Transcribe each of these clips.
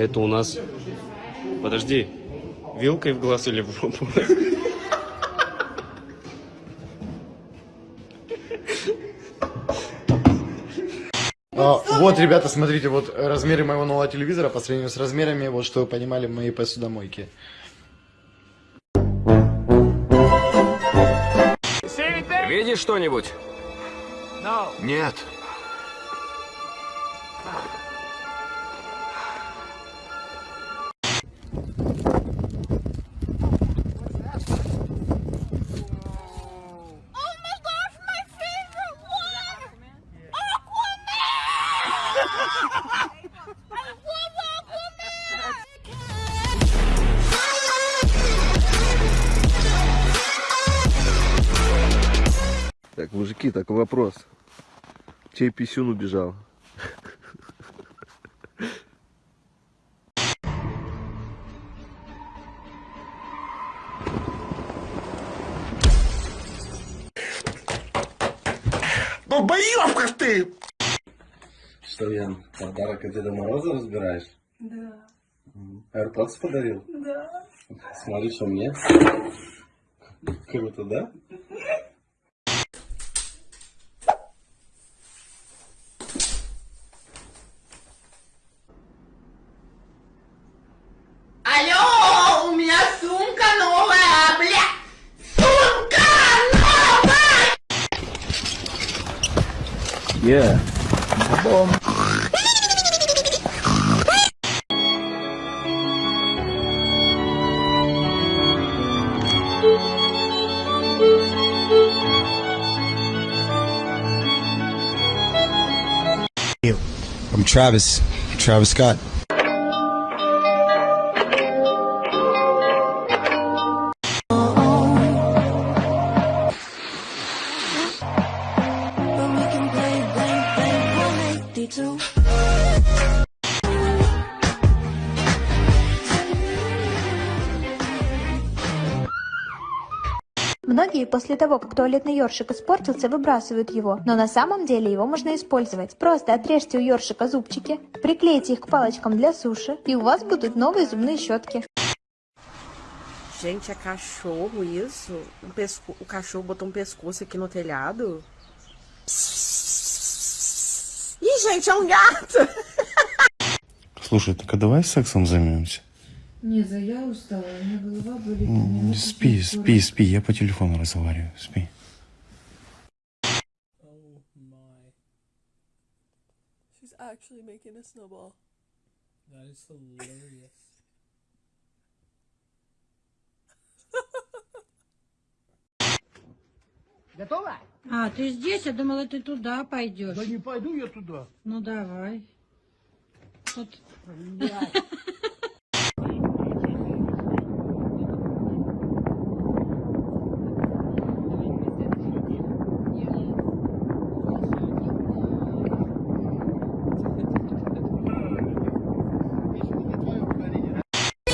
Это у нас... Подожди, вилкой в глаз или в жопу? А, вот, ребята, смотрите, вот размеры моего нового телевизора по сравнению с размерами, вот что вы понимали, моей посудомойки. Видишь что-нибудь? Нет. Так, мужики, такой вопрос. Чей писюн убежал? Долбоёбка ж ты! Что, Ян, подарок от Деда Мороза разбираешь? Да, AirPods подарил? да. Смотри, что мне. Круто, да? Алло, у меня сумка новая, бля! Сумка новая! Yeah. Travis, Travis Scott. После того, как туалетный ёршик испортился, выбрасывают его, но на самом деле его можно использовать. Просто отрежьте у ёршика зубчики, приклейте их к палочкам для суши, и у вас будут новые зубные щетки. Gente, é cachorro isso? Um pesco... O cachorro botou um pescoço aqui no telhado? Ih, gente, é um gato! Слушай, так а давай сексом займемся? Не, за я устала, у меня голова болит. меня Спи, спи, спи, я по телефону разговариваю, спи. She's actually making a snowball. That is hilarious. А, ты здесь? Я думала, ты туда пойдешь. Да не пойду я туда. Ну, давай. Вот.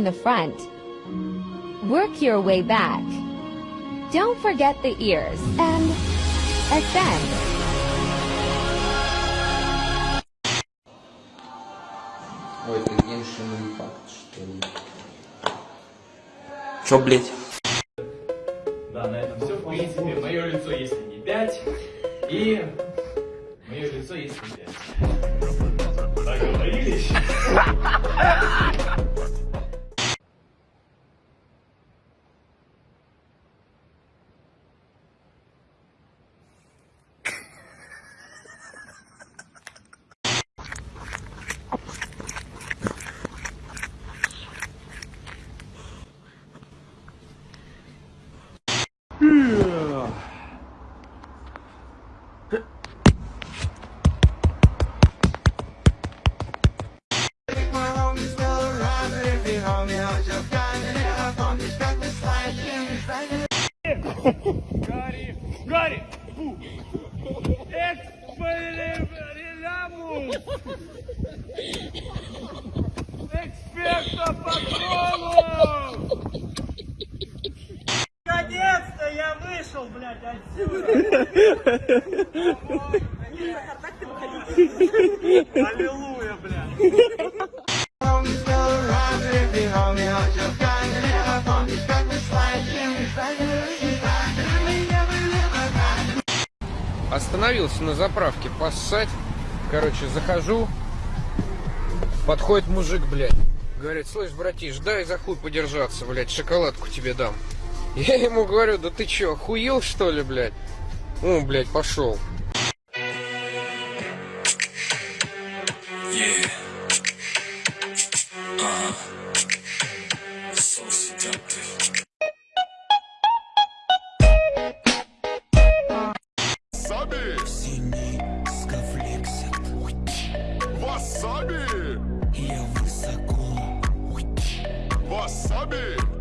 from the front. Work your way back. Don't forget the ears and ascend. Ой, это геншин факт, что ли? Чё, блять? Да, на этом все. В принципе, мое лицо, если не 5, и мое лицо, если не 5. Договорились? Yeah. Остановился на заправке поссать. Короче, захожу. Подходит мужик, блядь. Говорит, слышь, братиш, дай за хуй подержаться, блядь, шоколадку тебе дам. Я ему говорю, да ты чё, охуел что ли, блядь? О, блядь, пошел. Васаби! Васаби! Я высоко. Васаби!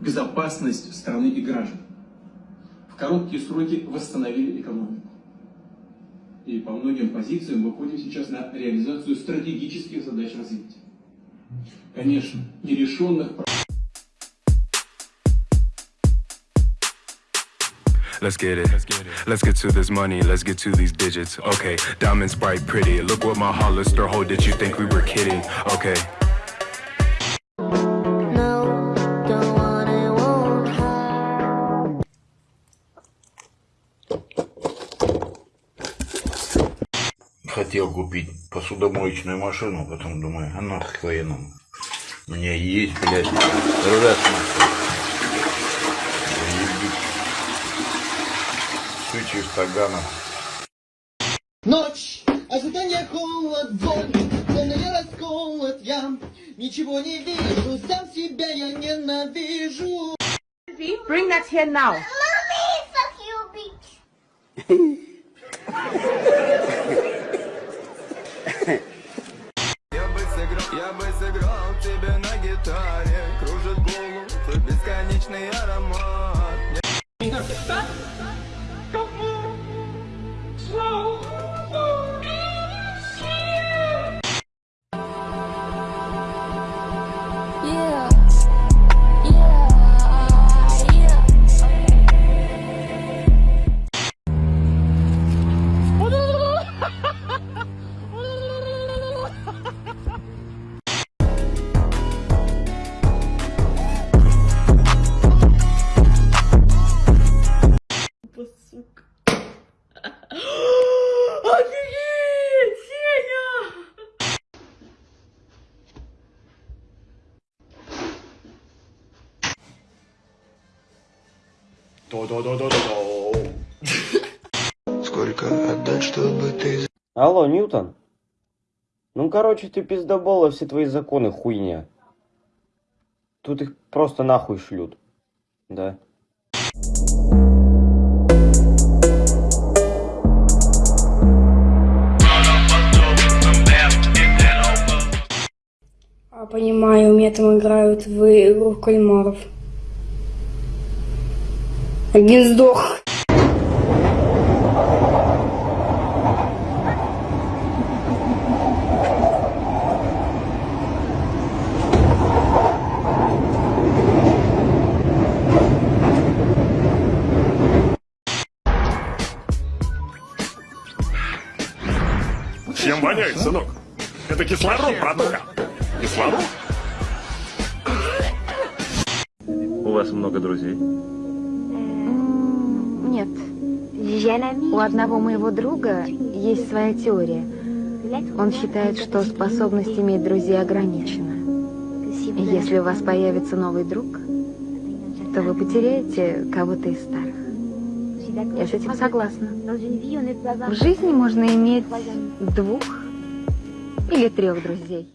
безопасность страны и граждан. Короткие сроки восстановили экономику. И по многим позициям выходим сейчас на реализацию стратегических задач развития. Конечно, нерешенных Let's get it. Let's get to this money. Let's get to these digits. Okay, diamonds bright, pretty. Look what my Hollister hold. Did you think we were kidding? Okay. Хотел купить посудомоечную машину, потом думаю, а нахуй военному. У меня есть, блядь, раз Сучий стаганов. Ночь, ожидание, холод, боль, я расколот, я ничего не вижу, сам себя я ненавижу. Bring that here now. Mommy, fuck you, bitch. Сколько отдать, чтобы ты... Алло, Ньютон? Ну, короче, ты пиздобола, все твои законы хуйня. Тут их просто нахуй шлют. Да. А, понимаю, у меня там играют в игру в кальмаров. Один сдох. Чем воняет, сынок? Это кислород, братуха. Кислород? У вас много друзей? У одного моего друга есть своя теория. Он считает, что способность иметь друзей ограничена. Если у вас появится новый друг, то вы потеряете кого-то из старых. Я с этим согласна. В жизни можно иметь двух или трех друзей.